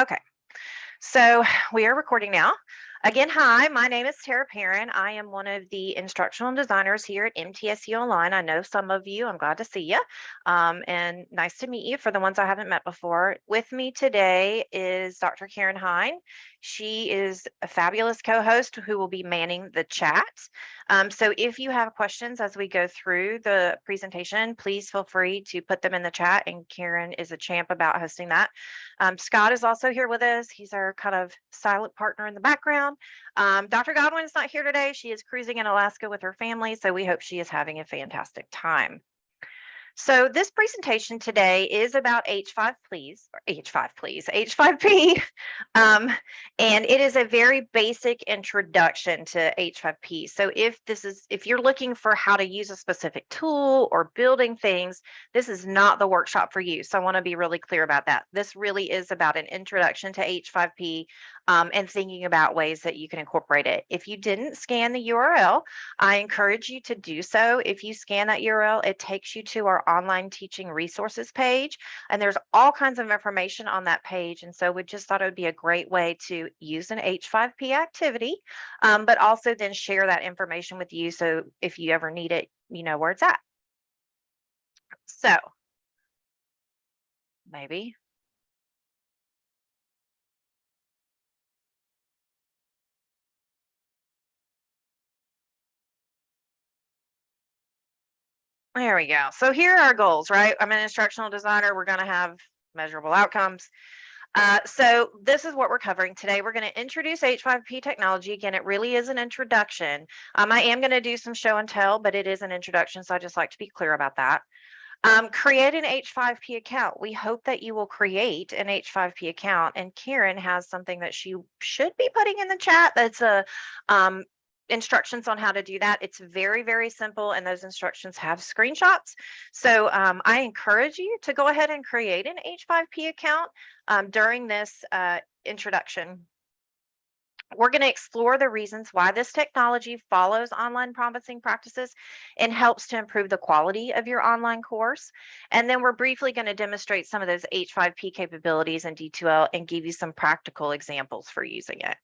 Okay, so we are recording now. Again, hi, my name is Tara Perrin. I am one of the instructional designers here at MTSU Online. I know some of you, I'm glad to see you. Um, and nice to meet you for the ones I haven't met before. With me today is Dr. Karen Hine. She is a fabulous co-host who will be manning the chat. Um, so if you have questions as we go through the presentation, please feel free to put them in the chat and Karen is a champ about hosting that. Um, Scott is also here with us. He's our kind of silent partner in the background. Um, Dr. Godwin is not here today. She is cruising in Alaska with her family, so we hope she is having a fantastic time. So this presentation today is about H5 please, or H5 please, H5P. Um, and it is a very basic introduction to H5P. So if this is, if you're looking for how to use a specific tool or building things, this is not the workshop for you. So I wanna be really clear about that. This really is about an introduction to H5P um, and thinking about ways that you can incorporate it. If you didn't scan the URL, I encourage you to do so. If you scan that URL, it takes you to our online teaching resources page, and there's all kinds of information on that page. And so we just thought it would be a great way to use an H5P activity, um, but also then share that information with you. So if you ever need it, you know where it's at. So maybe There we go. So here are our goals, right? I'm an instructional designer. We're going to have measurable outcomes. Uh, so this is what we're covering today. We're going to introduce H5P technology. Again, it really is an introduction. Um, I am going to do some show and tell, but it is an introduction. So I just like to be clear about that. Um, create an H5P account. We hope that you will create an H5P account. And Karen has something that she should be putting in the chat. That's a um, instructions on how to do that. It's very, very simple and those instructions have screenshots. So um, I encourage you to go ahead and create an H5P account um, during this uh, introduction. We're going to explore the reasons why this technology follows online promising practices and helps to improve the quality of your online course. And then we're briefly going to demonstrate some of those H5P capabilities in D2L and give you some practical examples for using it.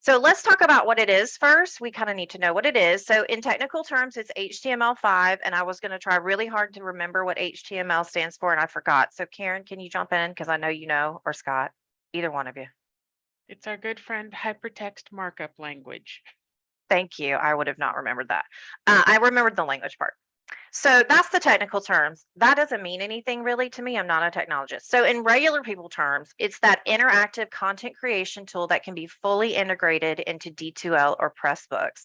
So let's talk about what it is first. We kind of need to know what it is. So in technical terms, it's HTML5, and I was going to try really hard to remember what HTML stands for, and I forgot. So Karen, can you jump in? Because I know you know, or Scott, either one of you. It's our good friend hypertext markup language. Thank you. I would have not remembered that. Uh, I remembered the language part. So that's the technical terms. That doesn't mean anything really to me. I'm not a technologist. So in regular people terms, it's that interactive content creation tool that can be fully integrated into D2L or Pressbooks.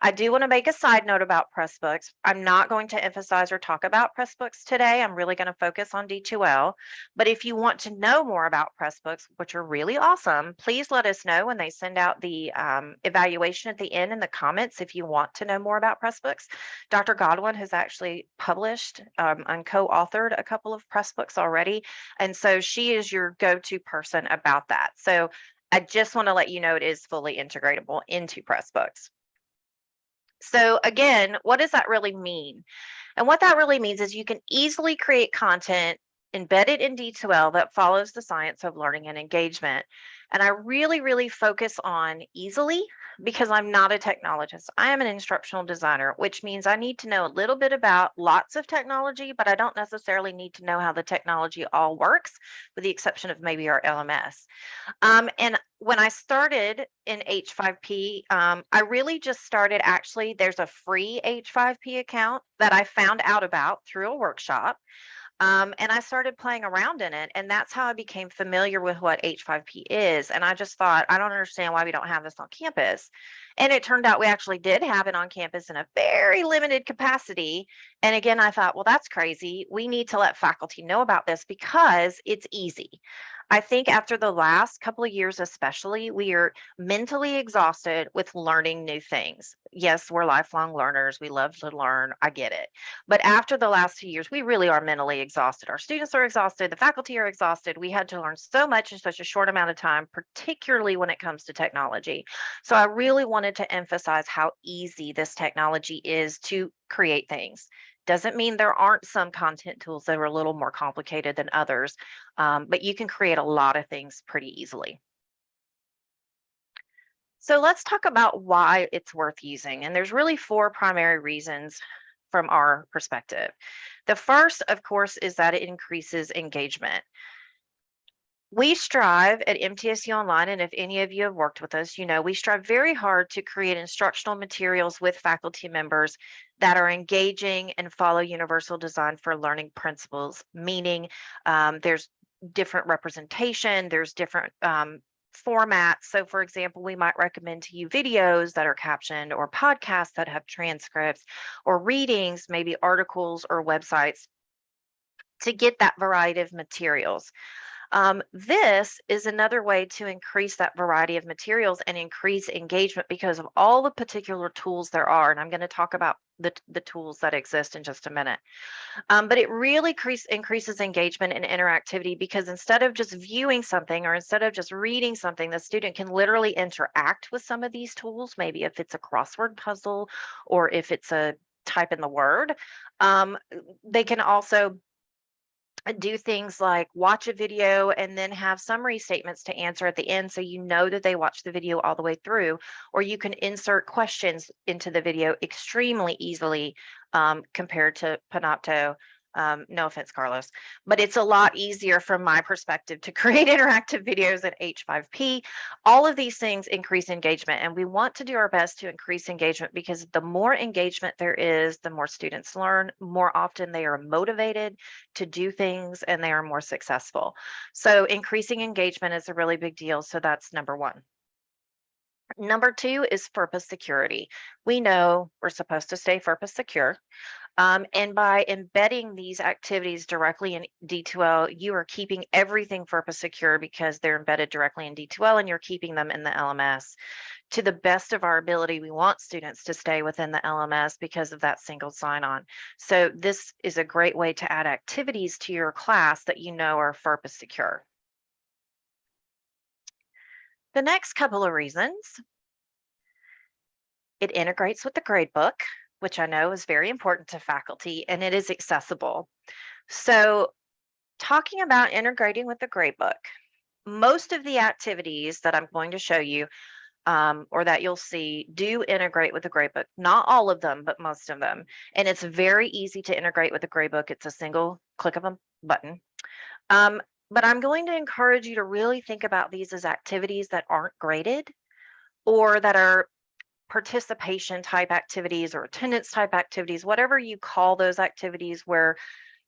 I do want to make a side note about Pressbooks. I'm not going to emphasize or talk about Pressbooks today. I'm really going to focus on D2L. But if you want to know more about Pressbooks, which are really awesome, please let us know when they send out the um, evaluation at the end in the comments if you want to know more about Pressbooks. Dr. Godwin has actually published um, and co-authored a couple of Pressbooks already. And so she is your go-to person about that. So I just want to let you know it is fully integratable into Pressbooks. So again, what does that really mean? And what that really means is you can easily create content embedded in D2L that follows the science of learning and engagement. And I really, really focus on easily because I'm not a technologist. I am an instructional designer, which means I need to know a little bit about lots of technology, but I don't necessarily need to know how the technology all works, with the exception of maybe our LMS. Um, and when I started in H5P, um, I really just started actually, there's a free H5P account that I found out about through a workshop. Um, and I started playing around in it. And that's how I became familiar with what H5P is. And I just thought, I don't understand why we don't have this on campus. And it turned out we actually did have it on campus in a very limited capacity. And again, I thought, well, that's crazy. We need to let faculty know about this because it's easy. I think after the last couple of years, especially, we are mentally exhausted with learning new things. Yes, we're lifelong learners. We love to learn. I get it. But after the last two years, we really are mentally exhausted. Our students are exhausted. The faculty are exhausted. We had to learn so much in such a short amount of time, particularly when it comes to technology. So I really wanted to emphasize how easy this technology is to create things Doesn't mean there aren't some content tools that are a little more complicated than others, um, but you can create a lot of things pretty easily. So let's talk about why it's worth using. And there's really four primary reasons from our perspective. The first, of course, is that it increases engagement. We strive at MTSU Online, and if any of you have worked with us, you know we strive very hard to create instructional materials with faculty members that are engaging and follow universal design for learning principles, meaning um, there's different representation, there's different um, formats. So, for example, we might recommend to you videos that are captioned or podcasts that have transcripts or readings, maybe articles or websites to get that variety of materials. Um, this is another way to increase that variety of materials and increase engagement because of all the particular tools there are. And I'm going to talk about the, the tools that exist in just a minute. Um, but it really increase, increases engagement and interactivity because instead of just viewing something or instead of just reading something, the student can literally interact with some of these tools. Maybe if it's a crossword puzzle or if it's a type in the word, um, they can also do things like watch a video and then have summary statements to answer at the end so you know that they watched the video all the way through or you can insert questions into the video extremely easily um, compared to Panopto um, no offense, Carlos, but it's a lot easier from my perspective to create interactive videos at H5P. All of these things increase engagement, and we want to do our best to increase engagement because the more engagement there is, the more students learn, more often they are motivated to do things and they are more successful. So increasing engagement is a really big deal. So that's number one. Number two is FERPA security. We know we're supposed to stay FERPA secure. Um, and by embedding these activities directly in D2L, you are keeping everything FERPA secure because they're embedded directly in D2L and you're keeping them in the LMS. To the best of our ability, we want students to stay within the LMS because of that single sign-on. So this is a great way to add activities to your class that you know are FERPA secure. The next couple of reasons, it integrates with the gradebook which I know is very important to faculty, and it is accessible. So talking about integrating with the gradebook, most of the activities that I'm going to show you um, or that you'll see do integrate with the gradebook. Not all of them, but most of them. And it's very easy to integrate with the gradebook. It's a single click of a button. Um, but I'm going to encourage you to really think about these as activities that aren't graded or that are participation type activities or attendance type activities, whatever you call those activities where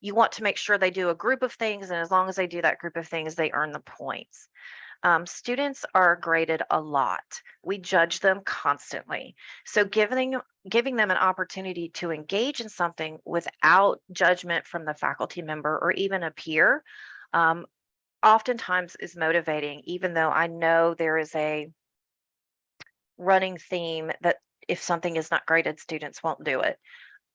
you want to make sure they do a group of things. And as long as they do that group of things, they earn the points. Um, students are graded a lot. We judge them constantly. So giving, giving them an opportunity to engage in something without judgment from the faculty member or even a peer um, oftentimes is motivating, even though I know there is a running theme that if something is not graded, students won't do it.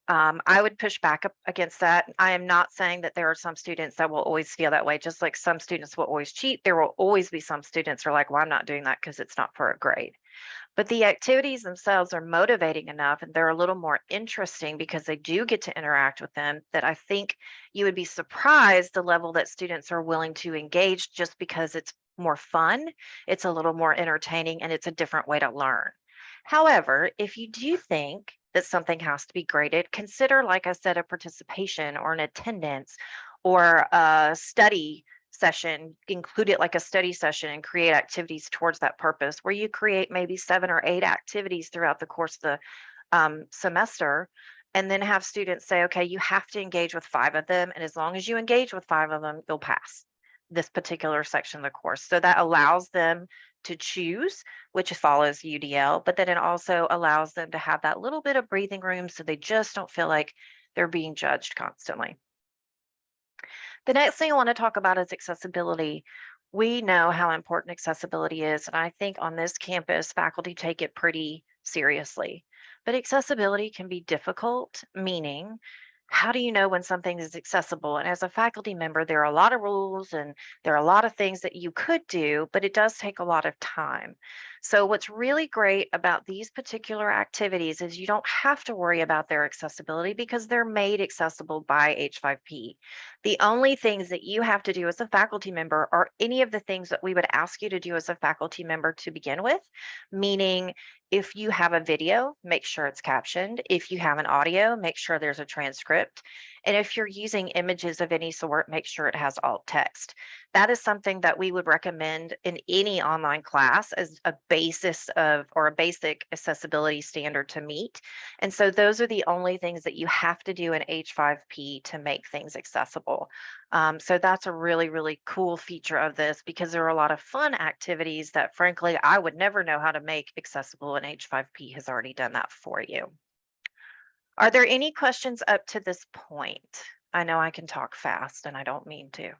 Um, I would push back up against that. I am not saying that there are some students that will always feel that way, just like some students will always cheat. There will always be some students who are like, well, I'm not doing that because it's not for a grade. But the activities themselves are motivating enough and they're a little more interesting because they do get to interact with them that I think you would be surprised the level that students are willing to engage just because it's more fun, it's a little more entertaining, and it's a different way to learn. However, if you do think that something has to be graded, consider, like I said, a participation or an attendance or a study session, include it like a study session and create activities towards that purpose, where you create maybe seven or eight activities throughout the course of the um, semester and then have students say, okay, you have to engage with five of them. And as long as you engage with five of them, you'll pass this particular section of the course. So that mm-hmm. allows them to choose which follows UDL, but then it also allows them to have that little bit of breathing room so they just don't feel like they're being judged constantly. The next thing I want to talk about is accessibility. We know how important accessibility is, and I think on this campus, faculty take it pretty seriously. But accessibility can be difficult, meaning how do you know when something is accessible? And as a faculty member, there are a lot of rules and there are a lot of things that you could do, but it does take a lot of time. So what's really great about these particular activities is you don't have to worry about their accessibility because they're made accessible by H5P. The only things that you have to do as a faculty member are any of the things that we would ask you to do as a faculty member to begin with, meaning if you have a video, make sure it's captioned. If you have an audio, make sure there's a transcript. And if you're using images of any sort, make sure it has alt text. That is something that we would recommend in any online class as a basis of or a basic accessibility standard to meet. And so those are the only things that you have to do in H5P to make things accessible. Um, so that's a really, really cool feature of this because there are a lot of fun activities that frankly, I would never know how to make accessible and H5P has already done that for you. Are there any questions up to this point? I know I can talk fast and I don't mean to.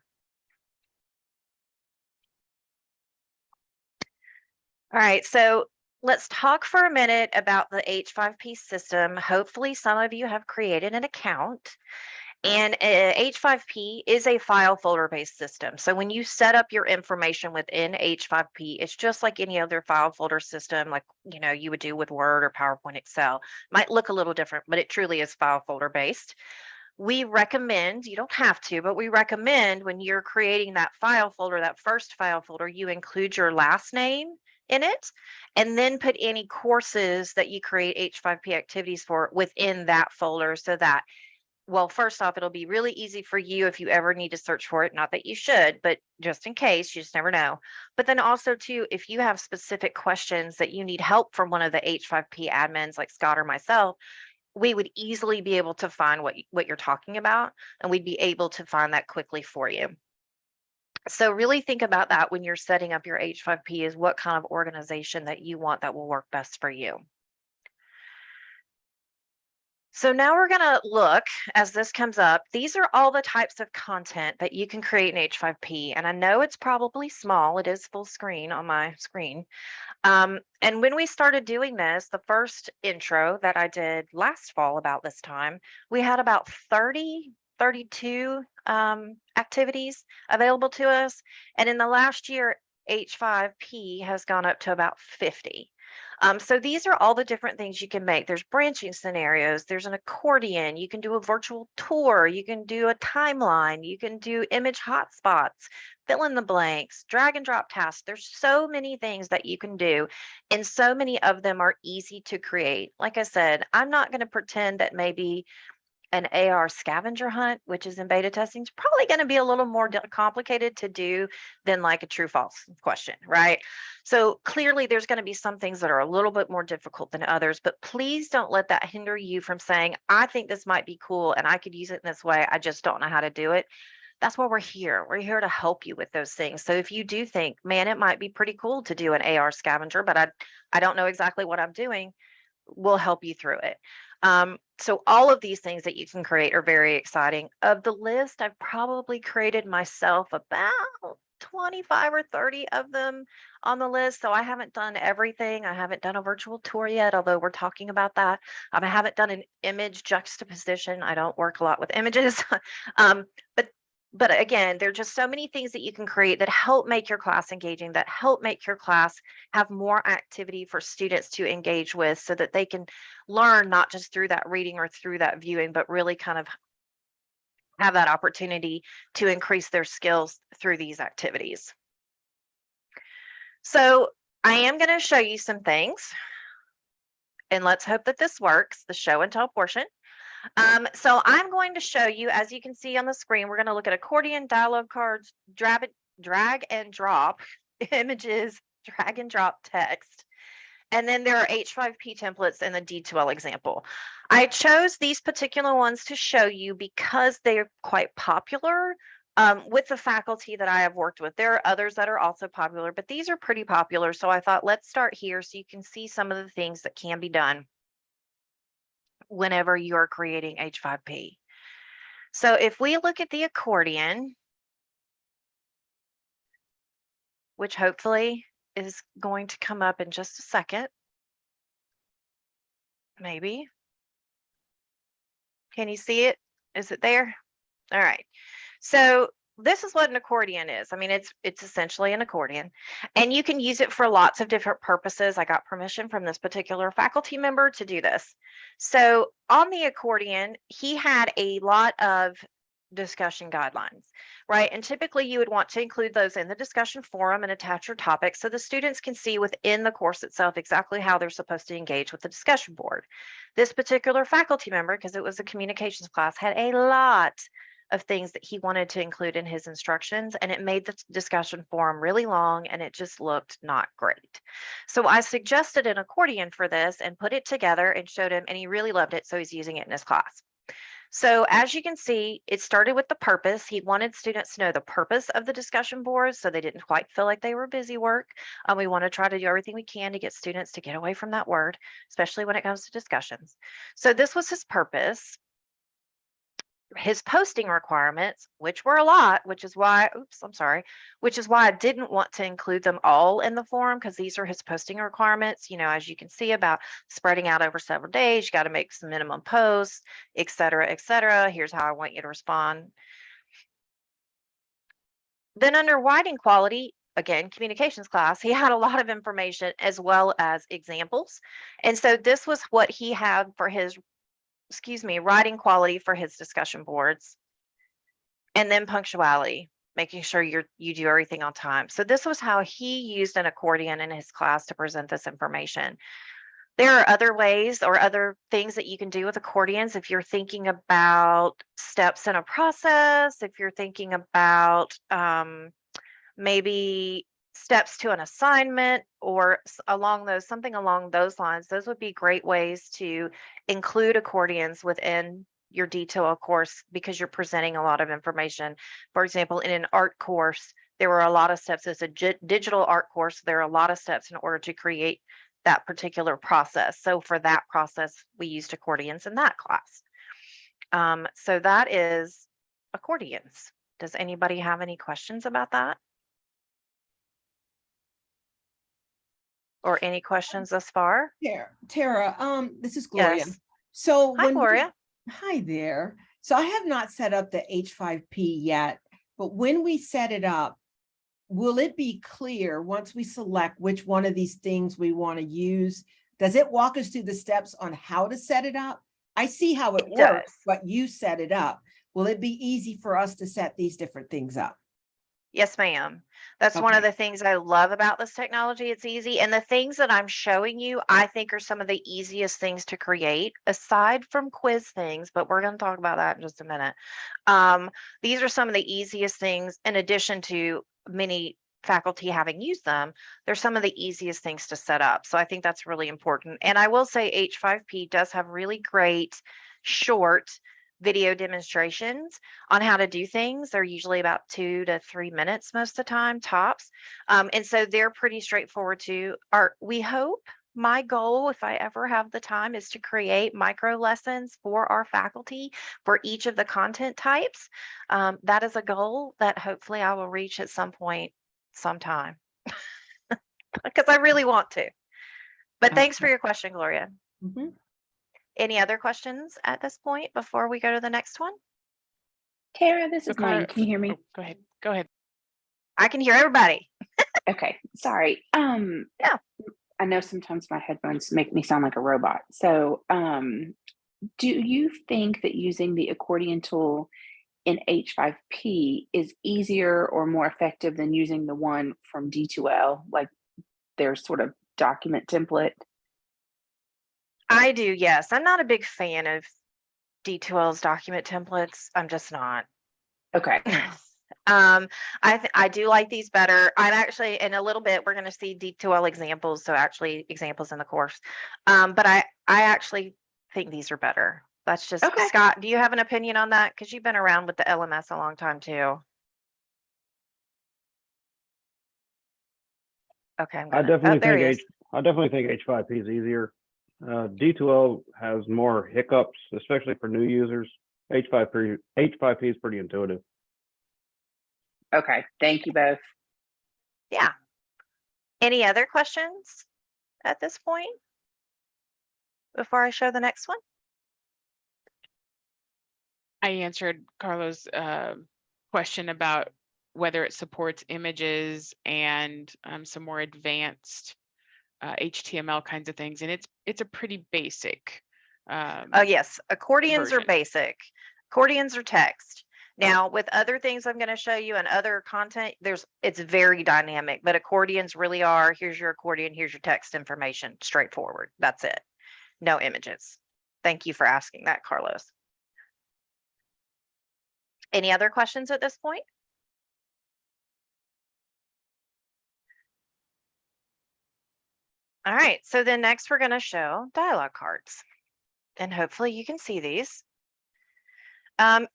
All right, so let's talk for a minute about the H5P system. Hopefully some of you have created an account and uh, H5P is a file folder based system. So when you set up your information within H5P, it's just like any other file folder system, like you know you would do with Word or PowerPoint, Excel. Might look a little different, but it truly is file folder based. We recommend, you don't have to, but we recommend when you're creating that file folder, that first file folder, you include your last name in it and then put any courses that you create H5P activities for within that folder so that well, first off, it'll be really easy for you if you ever need to search for it. Not that you should, but just in case, you just never know. But then also too, if you have specific questions that you need help from one of the H5P admins like Scott or myself, we would easily be able to find what, what you're talking about and we'd be able to find that quickly for you. So really think about that when you're setting up your H5P is what kind of organization that you want that will work best for you. So now we're going to look as this comes up. These are all the types of content that you can create in H5P. And I know it's probably small. It is full screen on my screen. Um, and when we started doing this, the first intro that I did last fall about this time, we had about 30, 32 um, activities available to us. And in the last year, H5P has gone up to about 50. Um, so these are all the different things you can make. There's branching scenarios, there's an accordion, you can do a virtual tour, you can do a timeline, you can do image hotspots, fill in the blanks, drag and drop tasks. There's so many things that you can do, and so many of them are easy to create. Like I said, I'm not going to pretend that maybe an AR scavenger hunt, which is in beta testing, is probably going to be a little more complicated to do than like a true false question, right? So clearly there's going to be some things that are a little bit more difficult than others, but please don't let that hinder you from saying, I think this might be cool and I could use it in this way. I just don't know how to do it. That's why we're here. We're here to help you with those things. So if you do think, man, it might be pretty cool to do an AR scavenger, but I, I don't know exactly what I'm doing, we'll help you through it. Um, so all of these things that you can create are very exciting. Of the list, I've probably created myself about 25 or 30 of them on the list. So I haven't done everything. I haven't done a virtual tour yet, although we're talking about that. Um, I haven't done an image juxtaposition. I don't work a lot with images. um, but but again, there are just so many things that you can create that help make your class engaging, that help make your class have more activity for students to engage with so that they can learn not just through that reading or through that viewing, but really kind of have that opportunity to increase their skills through these activities. So I am going to show you some things and let's hope that this works, the show and tell portion. Um, so I'm going to show you, as you can see on the screen, we're going to look at accordion, dialogue cards, drag, drag and drop images, drag and drop text. And then there are H5P templates and the D2L example. I chose these particular ones to show you because they're quite popular um, with the faculty that I have worked with. There are others that are also popular, but these are pretty popular. So I thought, let's start here so you can see some of the things that can be done whenever you're creating H5P. So if we look at the accordion, which hopefully is going to come up in just a second, maybe. Can you see it? Is it there? All right. So this is what an accordion is. I mean, it's it's essentially an accordion, mm. and you can use it for lots of different purposes. I got permission from this particular faculty member to do this. So on the accordion, he had a lot of discussion guidelines, right? And typically you would want to include those in the discussion forum and attach your topics so the students can see within the course itself exactly how they're supposed to engage with the discussion board. This particular faculty member, because it was a communications class, had a lot of things that he wanted to include in his instructions and it made the discussion forum really long and it just looked not great. So I suggested an accordion for this and put it together and showed him and he really loved it so he's using it in his class. So as you can see, it started with the purpose. He wanted students to know the purpose of the discussion boards so they didn't quite feel like they were busy work. Um, we want to try to do everything we can to get students to get away from that word, especially when it comes to discussions. So this was his purpose his posting requirements, which were a lot, which is why, oops, I'm sorry, which is why I didn't want to include them all in the form because these are his posting requirements. You know, as you can see about spreading out over several days, you got to make some minimum posts, et cetera, et cetera. Here's how I want you to respond. Then under writing quality, again, communications class, he had a lot of information as well as examples. And so this was what he had for his excuse me, writing quality for his discussion boards. And then punctuality, making sure you're you do everything on time. So this was how he used an accordion in his class to present this information. There are other ways or other things that you can do with accordions if you're thinking about steps in a process, if you're thinking about um, maybe steps to an assignment or along those something along those lines those would be great ways to include accordions within your D2L course because you're presenting a lot of information. For example in an art course there were a lot of steps as a digital art course there are a lot of steps in order to create that particular process. So for that process we used accordions in that class. Um, so that is accordions. Does anybody have any questions about that or any questions thus far? Tara, Tara, um, this is Gloria. Yes. So. Hi, when we- Gloria. Hi there. So I have not set up the H5P yet, but when we set it up, will it be clear once we select which one of these things we want to use? Does it walk us through the steps on how to set it up? I see how it It works, does. but you set it up. Will it be easy for us to set these different things up? Yes, ma'am. That's one of Okay. the things I love about this technology. It's easy. And the things that I'm showing you, I think are some of the easiest things to create aside from quiz things, but we're going to talk about that in just a minute. Um, these are some of the easiest things in addition to many faculty having used them. They're some of the easiest things to set up. So I think that's really important. And I will say H5P does have really great short video demonstrations on how to do things. They're usually about two to three minutes most of the time, tops. Um, and so they're pretty straightforward too. Our, we hope, my goal, if I ever have the time, is to create micro lessons for our faculty for each of the content types. Um, that is a goal that hopefully I will reach at some point, sometime. Because I really want to. But thanks for your question, Gloria. Mhm. Any other questions at this point before we go to the next one? Tara, this is Marty. Can you hear me? Oh, Go ahead, go ahead. I can hear everybody. Okay, sorry. Um, Yeah. I know sometimes my headphones make me sound like a robot. So, um, do you think that using the accordion tool in H5P is easier or more effective than using the one from D2L, like their sort of document template? I do, yes. I'm not a big fan of D2L's document templates. I'm just not. Okay. Um, I th- I do like these better. I'm actually in a little bit we're going to see D2L examples, so actually examples in the course. Um, but I I actually think these are better. That's just Okay. Scott. Do you have an opinion on that? Because you've been around with the LMS a long time too. Okay, I'm gonna, oh, definitely there think H. I definitely think H5P is easier. Uh, D2L has more hiccups, especially for new users. H5P, H5P is pretty intuitive. Okay. Thank you both. Yeah. Any other questions at this point? Before I show the next one? I answered Carlos' uh, question about whether it supports images and um, some more advanced uh, HTML kinds of things, and it's it's a pretty basic. Um, Oh, yes, accordions are basic. Accordions are text. Now, with other things I'm going to show you and other content, there's, it's very dynamic, but accordions really are, here's your accordion, here's your text information, straightforward. That's it. No images. Thank you for asking that, Carlos. Any other questions at this point? All right, so then next we're going to show dialogue cards. And hopefully you can see these. Um,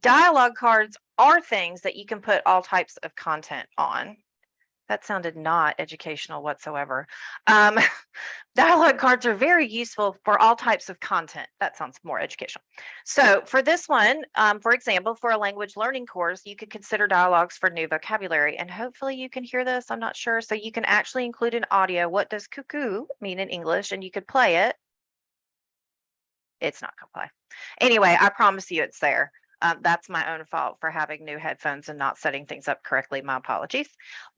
dialogue cards are things that you can put all types of content on. That sounded not educational whatsoever. Um, dialogue cards are very useful for all types of content. That sounds more educational. So for this one, um, for example, for a language learning course, you could consider dialogues for new vocabulary. And hopefully you can hear this. I'm not sure. So you can actually include an audio. What does cuckoo mean in English? And you could play it. It's not gonna play. Anyway, I promise you it's there. Um, that's my own fault for having new headphones and not setting things up correctly. My apologies.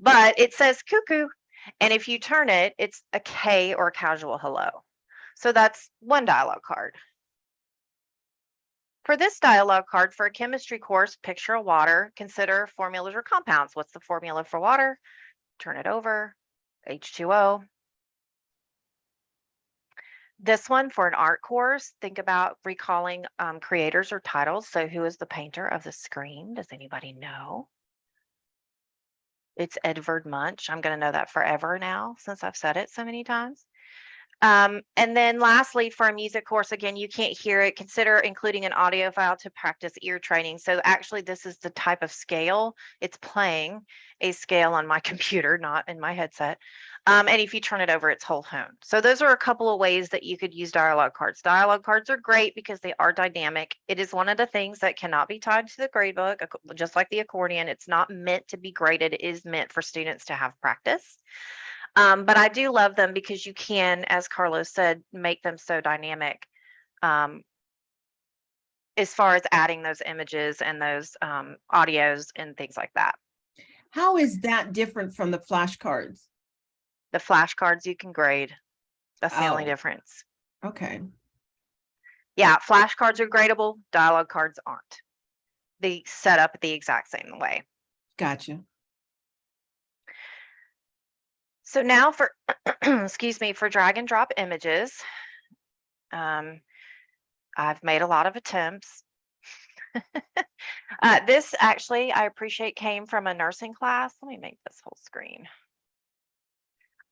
But it says cuckoo. And if you turn it, it's a K or a casual hello. So that's one dialogue card. For this dialogue card for a chemistry course, picture of water, consider formulas or compounds. What's the formula for water? Turn it over, H2O. This one for an art course, think about recalling um, creators or titles. So who is the painter of the Scream? Does anybody know? It's Edvard Munch. I'm going to know that forever now since I've said it so many times. Um, and then lastly, for a music course, again, you can't hear it. Consider including an audio file to practice ear training. So actually, this is the type of scale. It's playing a scale on my computer, not in my headset. Um, and if you turn it over, it's whole tone. So those are a couple of ways that you could use dialogue cards. Dialogue cards are great because they are dynamic. It is one of the things that cannot be tied to the gradebook, just like the accordion. It's not meant to be graded. It is meant for students to have practice. Um, but I do love them because you can, as Carlos said, make them so dynamic. Um, as far as adding those images and those um, audios and things like that. How is that different from the flashcards? The flashcards you can grade. That's the only Oh. difference. Okay, Yeah, flashcards are gradable, dialogue cards aren't. They set up the exact same way. gotcha. So now for, excuse me, for drag and drop images. Um, I've made a lot of attempts. Uh, this actually, I appreciate came from a nursing class. Let me make this whole screen.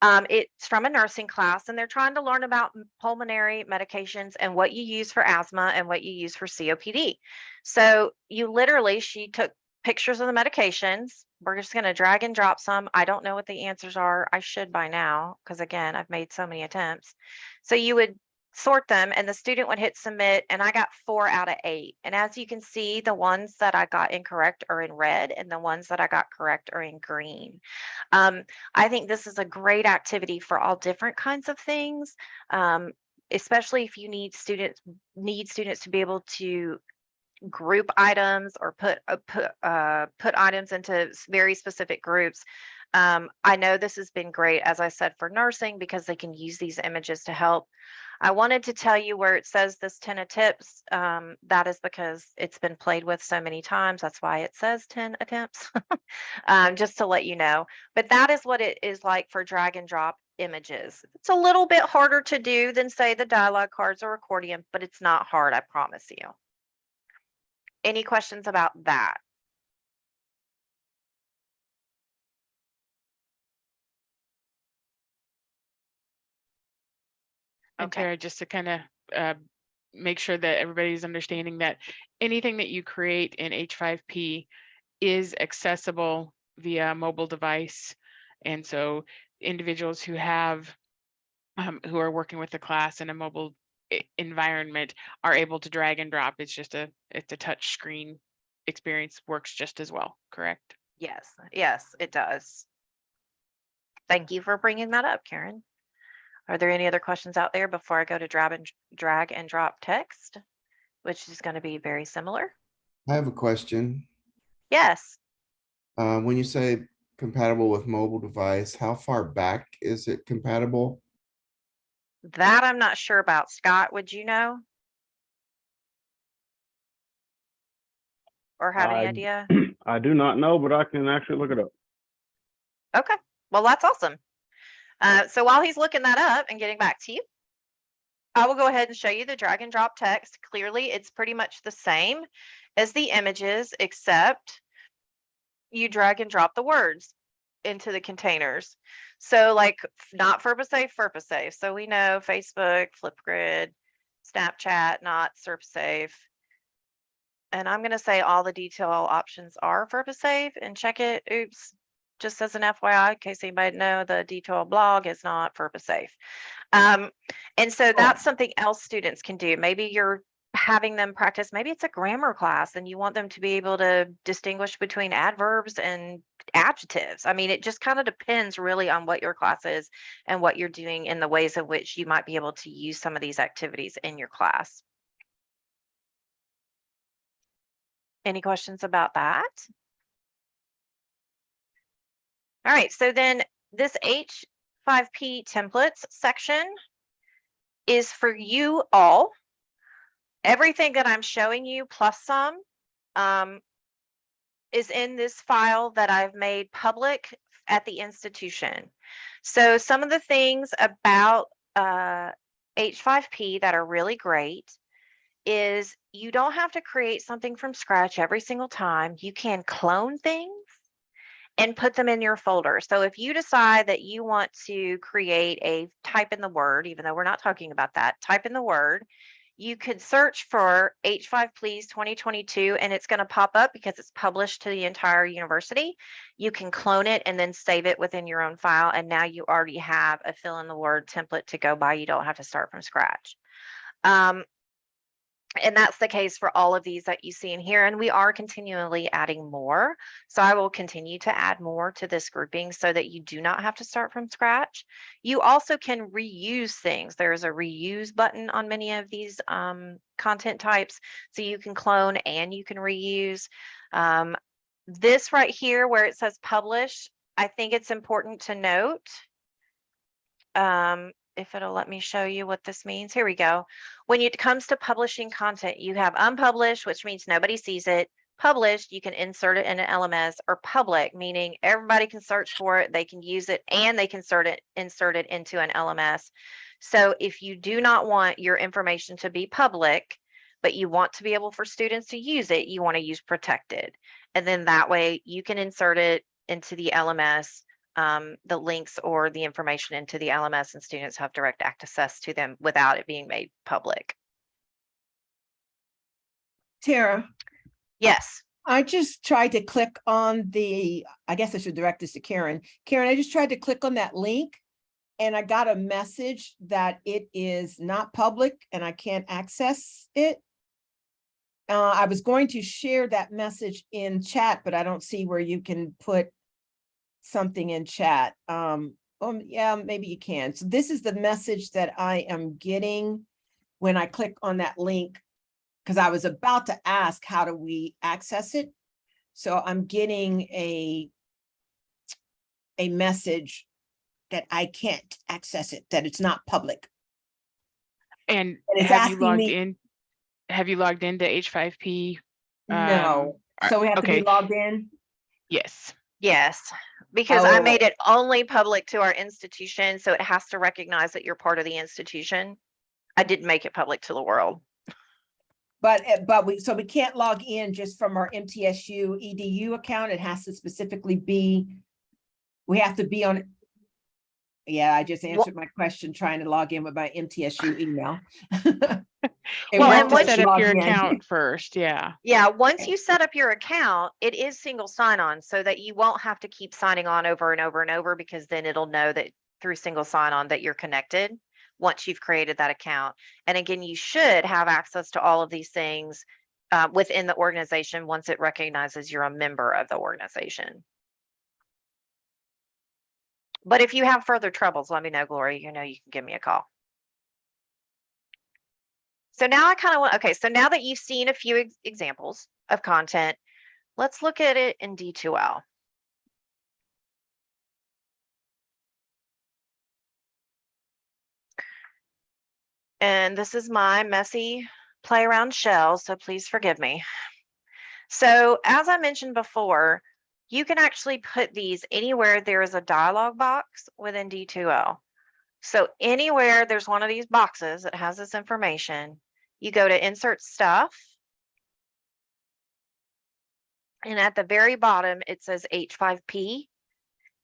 Um, it's from a nursing class and they're trying to learn about pulmonary medications and what you use for asthma and what you use for COPD. So you literally, she took pictures of the medications. We're just going to drag and drop some. I don't know what the answers are. I should by now, because again, I've made so many attempts. So you would sort them and the student would hit submit and I got four out of eight. And as you can see, the ones that I got incorrect are in red and the ones that I got correct are in green. Um, I think this is a great activity for all different kinds of things. Um, especially if you need students need students to be able to group items or put uh, put uh, put items into very specific groups. Um, I know this has been great, as I said, for nursing because they can use these images to help. I wanted to tell you where it says this 10 of tips. Um, that is because it's been played with so many times. That's why it says 10 attempts, um, just to let you know. But that is what it is like for drag and drop images. It's a little bit harder to do than say the dialogue cards or accordion, but it's not hard, I promise you. Any questions about that? And Okay. Tara, just to kind of uh, make sure that everybody's understanding that anything that you create in H5P is accessible via mobile device. And so individuals who have, um, who are working with the class in a mobile e- environment are able to drag and drop. It's just a, it's a touch screen experience works just as well, correct? Yes, yes, it does. Thank you for bringing that up, Karen. Are there any other questions out there before I go to drag and drag and drop text, which is going to be very similar? I have a question. Yes. Uh, when you say compatible with mobile device, how far back is it compatible? That I'm not sure about. Scott, would you know? Or have any I- idea? I do not know, but I can actually look it up. Okay, well, that's awesome. Uh, so while he's looking that up and getting back to you, I will go ahead and show you the drag and drop text. Clearly, it's pretty much the same as the images, except you drag and drop the words into the containers. So like f- not FERPA safe, FerpaSafe. So we know Facebook, Flipgrid, Snapchat, not FERPA safe. And I'm gonna say all the D2L options are FERPA safe and check it. Oops, just as an FYI, in case anybody know, the D2L blog is not FERPA safe. Um, and so that's something else students can do. Maybe you're having them practice, maybe it's a grammar class and you want them to be able to distinguish between adverbs and adjectives. I mean, it just kind of depends really on what your class is and what you're doing in the ways in which you might be able to use some of these activities in your class. Any questions about that? All right, so then this H5P templates section is for you all. Everything that I'm showing you plus some um, is in this file that I've made public at the institution. So some of the things about uh, H5P that are really great is you don't have to create something from scratch every single time. You can clone things and put them in your folder. So if you decide that you want to create a type in the word, even though we're not talking about that, type in the word, you could search for H5 Please 2022 and it's going to pop up because it's published to the entire university. You can clone it and then save it within your own file. And now you already have a fill in the word template to go by. You don't have to start from scratch. Um, and that's the case for all of these that you see in here. And we are continually adding more. So I will continue to add more to this grouping so that you do not have to start from scratch. You also can reuse things. There's a reuse button on many of these um, content types. So you can clone and you can reuse. Um, this right here where it says publish, I think it's important to note. Um, if it'll let me show you what this means. Here we go. When it comes to publishing content, you have unpublished, which means nobody sees it. Published, you can insert it in an LMS or public, meaning everybody can search for it, they can use it, and they can insert it, insert it into an LMS. So if you do not want your information to be public, but you want to be able for students to use it, you want to use protected. And then that way you can insert it into the LMS um, the links or the information into the LMS and students have direct access to them without it being made public. Tara, Yes, I just tried to click on the, I guess I should direct this to Karen. Karen, I just tried to click on that link and I got a message that it is not public and I can't access it. Uh, I was going to share that message in chat, but I don't see where you can put something in chat. Um, um, yeah, maybe you can. So this is the message that I am getting when I click on that link because I was about to ask, how do we access it? So I'm getting a a message that I can't access it, that it's not public. And it's have you logged me- in? Have you logged into H5P? No, Um, so we have to be logged in. Yes. Yes, because I Oh. made it only public to our institution, so it has to recognize that you're part of the institution. I didn't make it public to the world. But, uh, but we, so we can't log in just from our MTSU EDU account. It has to specifically be, we have to be on. Yeah, I just answered my question trying to log in with my MTSU email. Well, and once set you up your in. account first, yeah. Yeah, once you set up your account, it is single sign-on so that you won't have to keep signing on over and over and over because then it'll know that through single sign-on that you're connected once you've created that account. And again, you should have access to all of these things uh, within the organization once it recognizes you're a member of the organization. But if you have further troubles, let me know, Gloria. You know, you can give me a call. So now I kind of want, okay, so now that you've seen a few ex- examples of content, let's look at it in D2L. And this is my messy play around shell, so please forgive me. So as I mentioned before, you can actually put these anywhere there is a dialog box within D2L. So anywhere there's one of these boxes that has this information, you go to insert stuff. And at the very bottom, it says H5P.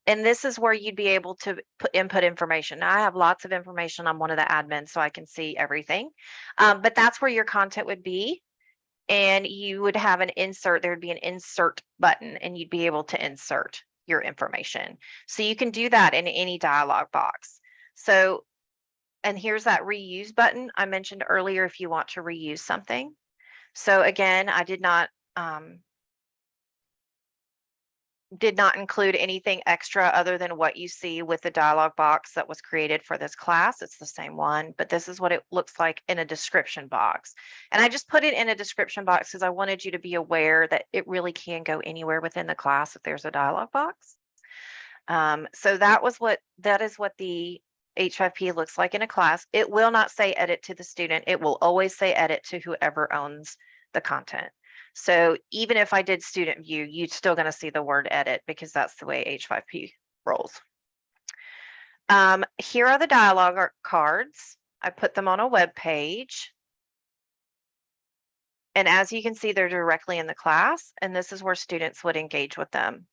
And this is where you'd be able to put input information. Now, I have lots of information. I'm one of the admins, so I can see everything. Um, but that's where your content would be. And you would have an insert, there would be an insert button and you'd be able to insert your information. So you can do that in any dialog box. So, and here's that reuse button I mentioned earlier if you want to reuse something. So again, I did not um, did not include anything extra other than what you see with the dialog box that was created for this class. It's the same one, but this is what it looks like in a description box. And I just put it in a description box because I wanted you to be aware that it really can go anywhere within the class if there's a dialog box. Um, so that was what, that is what the H5P looks like in a class. It will not say edit to the student. It will always say edit to whoever owns the content. So even if I did student view, you're still going to see the word edit because that's the way H5P rolls. Um, here are the dialogue cards. I put them on a web page. And as you can see, they're directly in the class, and this is where students would engage with them.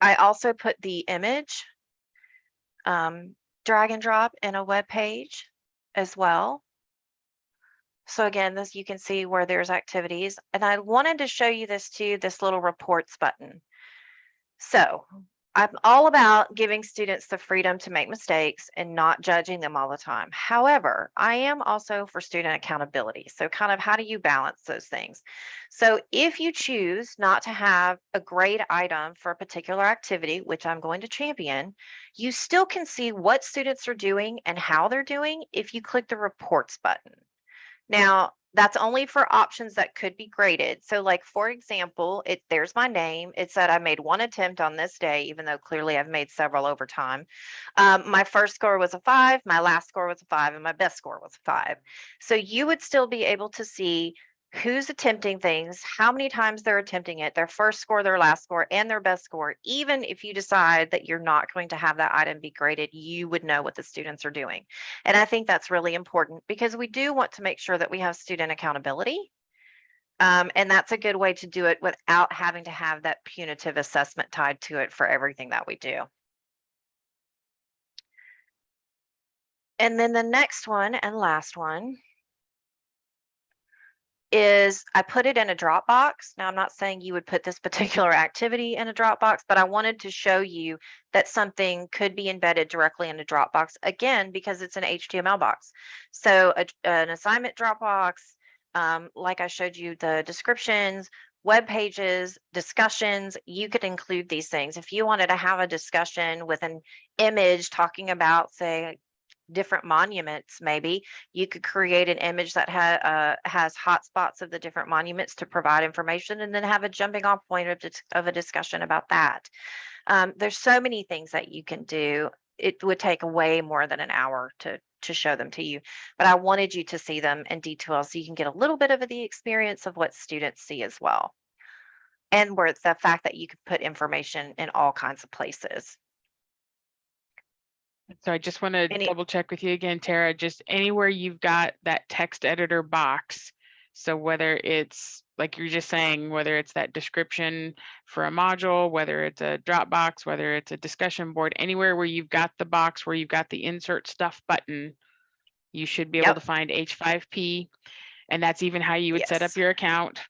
I also put the image um, drag and drop in a web page as well. So again, this you can see where there's activities and I wanted to show you this too, this little reports button. So I'm all about giving students the freedom to make mistakes and not judging them all the time. However, I am also for student accountability. So kind of how do you balance those things? So if you choose not to have a grade item for a particular activity, which I'm going to champion, you still can see what students are doing and how they're doing if you click the reports button. Now, that's only for options that could be graded. So like, for example, it there's my name. It said I made one attempt on this day, even though clearly I've made several over time. Um, my first score was a five, my last score was a five, and my best score was a five. So you would still be able to see who's attempting things, how many times they're attempting it, their first score, their last score, and their best score. Even if you decide that you're not going to have that item be graded, you would know what the students are doing. And I think that's really important because we do want to make sure that we have student accountability. Um, and that's a good way to do it without having to have that punitive assessment tied to it for everything that we do. And then the next one and last one is I put it in a Dropbox. Now, I'm not saying you would put this particular activity in a Dropbox, but I wanted to show you that something could be embedded directly in a Dropbox again, because it's an HTML box. So a, an assignment Dropbox, um, like I showed you the descriptions, web pages, discussions, you could include these things. If you wanted to have a discussion with an image talking about, say, different monuments maybe. You could create an image that ha- uh, has hotspots of the different monuments to provide information and then have a jumping off point of, of a discussion about that. Um, there's so many things that you can do. It would take way more than an hour to to show them to you but i wanted you to see them in detail so you can get a little bit of the experience of what students see as well. And where the fact that you could put information in all kinds of places So I just want to Any- double check with you again, Tara, just anywhere you've got that text editor box. So whether it's, like you're just saying, whether it's that description for a module, whether it's a Dropbox, whether it's a discussion board, anywhere where you've got the box, where you've got the insert stuff button, you should be able Yep. to find H5P. And that's even how you would set up Yes. your account.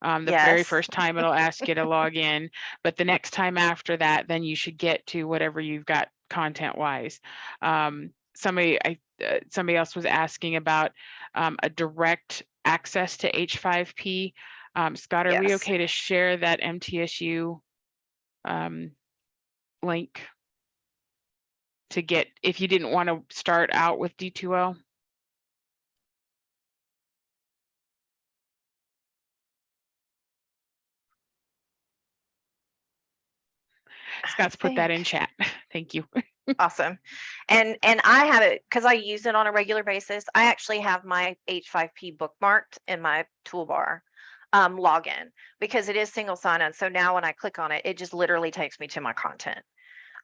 Um, the very Yes. first time it'll ask you to log in, but the next time after that, then you should get to whatever you've got content wise. Um, somebody, I, uh, somebody else was asking about um, a direct access to H5P. Um, Scott, are we okay to share that MTSU um, link to get, if you didn't want to start out with D2L? Scott's put that in chat. Thank you. Awesome. And and I have it because I use it on a regular basis. I actually have my H5P bookmarked in my toolbar um, login because it is single sign-on. So now when I click on it, it just literally takes me to my content.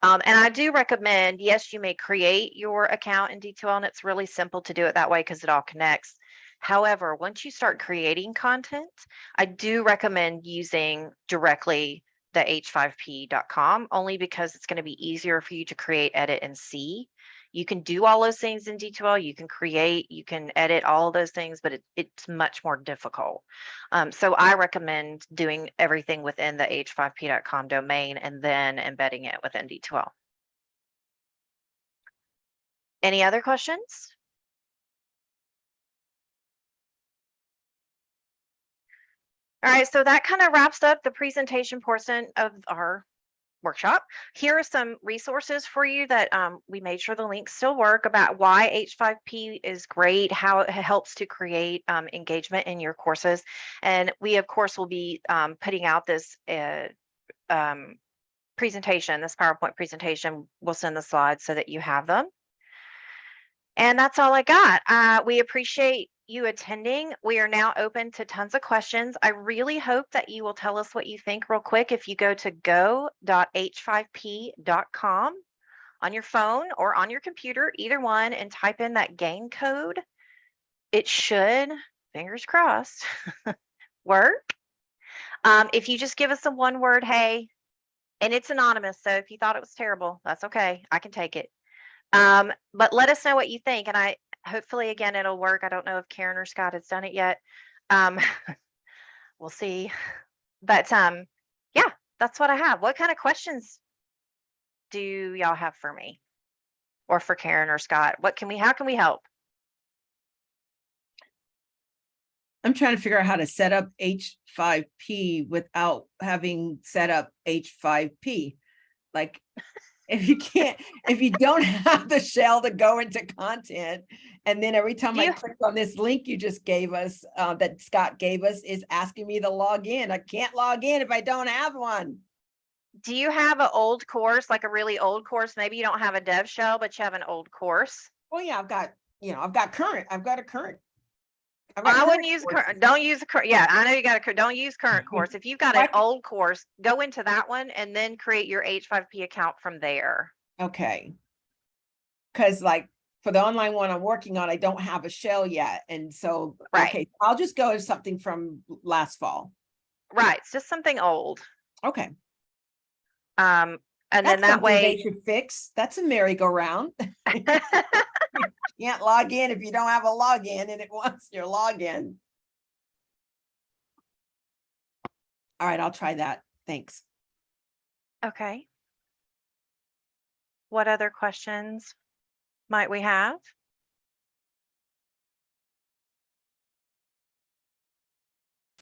Um, and I do recommend, yes, you may create your account in D2L and it's really simple to do it that way because it all connects. However, once you start creating content, I do recommend using directly the h5p.com only because it's going to be easier for you to create, edit, and see. You can do all those things in D2L. You can create, you can edit all those things, but it, it's much more difficult. Um, so I recommend doing everything within the h5p.com domain and then embedding it within D2L. Any other questions? All right, so that kind of wraps up the presentation portion of our workshop. Here are some resources for you that um, we made sure the links still work about why H5P is great, how it helps to create um, engagement in your courses. And we, of course, will be um, putting out this uh, um, presentation, this PowerPoint presentation. We'll send the slides so that you have them. And that's all I got. Uh, we appreciate you attending. We are now open to tons of questions. I really hope that you will tell us what you think real quick. If you go to go.h5p.com on your phone or on your computer, either one, and type in that gain code, it should, fingers crossed, work. Um, if you just give us a one word, hey, and it's anonymous. So if you thought it was terrible, that's okay. I can take it. Um, but let us know what you think. And I hopefully again it'll work. I don't know if Karen or Scott has done it yet. Um, we'll see. But um, yeah, that's what I have. What kind of questions do y'all have for me? Or for Karen or Scott? What can we how can we help? I'm trying to figure out how to set up H5P without having set up H5P. Like, if you can't, if you don't have the shell to go into content, and then every time I click on this link you just gave us, uh, that Scott gave us, is asking me to log in. I can't log in if I don't have one. Do you have an old course, like a really old course? Maybe you don't have a dev shell, but you have an old course. Well, yeah, I've got, you know, I've got current, I've got a current. I wouldn't use current, don't use the current, yeah, I know you got a, don't use current course. If you've got an old course, go into that one and then create your H5P account from there. Okay. Cause like for the online one I'm working on, I don't have a shell yet. And so, Right. okay, I'll just go to something from last fall. Right, it's just something old. Okay. Um, and then that way They should fix. That's a merry-go-round. Can't log in if you don't have a login and it wants your login. All right, I'll try that. Thanks. okay. What other questions might we have?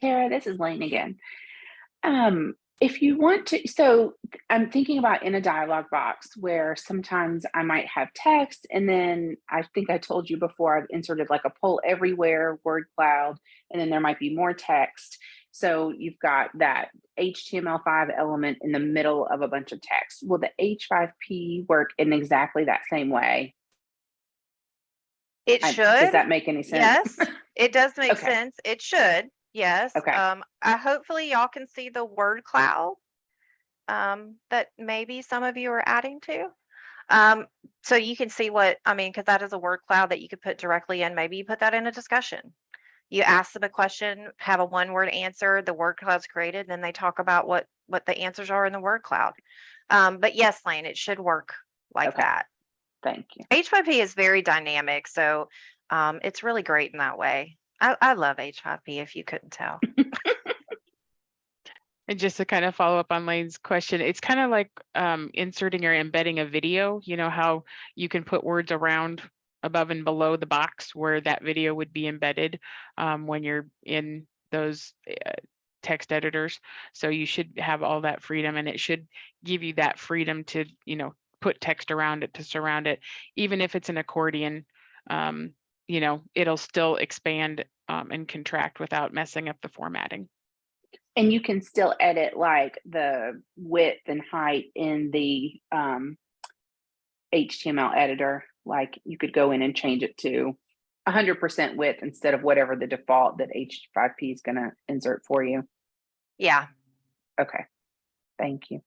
Tara, this is Lane again. Um, if you want to, so I'm thinking about in a dialog box where sometimes I might have text and then I think I told you before I've inserted like a poll everywhere word cloud, and then there might be more text. So you've got that HTML5 element in the middle of a bunch of text. Will the H5P work in exactly that same way? It I- should. Does that make any sense? Yes, it does make Okay. sense. It should, yes. Okay. Um, I hopefully y'all can see the word cloud um, that maybe some of you are adding to. Um, so you can see what, I mean, because that is a word cloud that you could put directly in. Maybe you put that in a discussion. You ask them a question, have a one word answer, the word cloud's created, then they talk about what, what the answers are in the word cloud. Um, but yes, Lane, it should work like Okay. that. Thank you. H5P is very dynamic, so um, it's really great in that way. I, I love H5P if you couldn't tell. And just to kind of follow up on Lane's question, it's kind of like um, inserting or embedding a video. You know how you can put words around above and below the box where that video would be embedded um, when you're in those uh, text editors. So you should have all that freedom and it should give you that freedom to, you know, put text around it to surround it. Even if it's an accordion, um, you know, it'll still expand um, and contract without messing up the formatting. And you can still edit like the width and height in the um, HTML editor. Like you could go in and change it to 100% width instead of whatever the default that H5P is going to insert for you. Yeah. Okay. Thank you.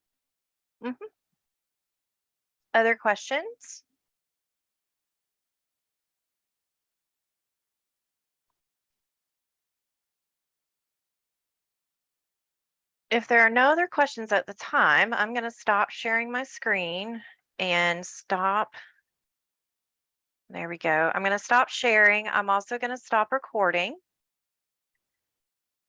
Other questions? If there are no other questions at the time, I'm going to stop sharing my screen and stop. There we go. I'm going to stop sharing. I'm also going to stop recording.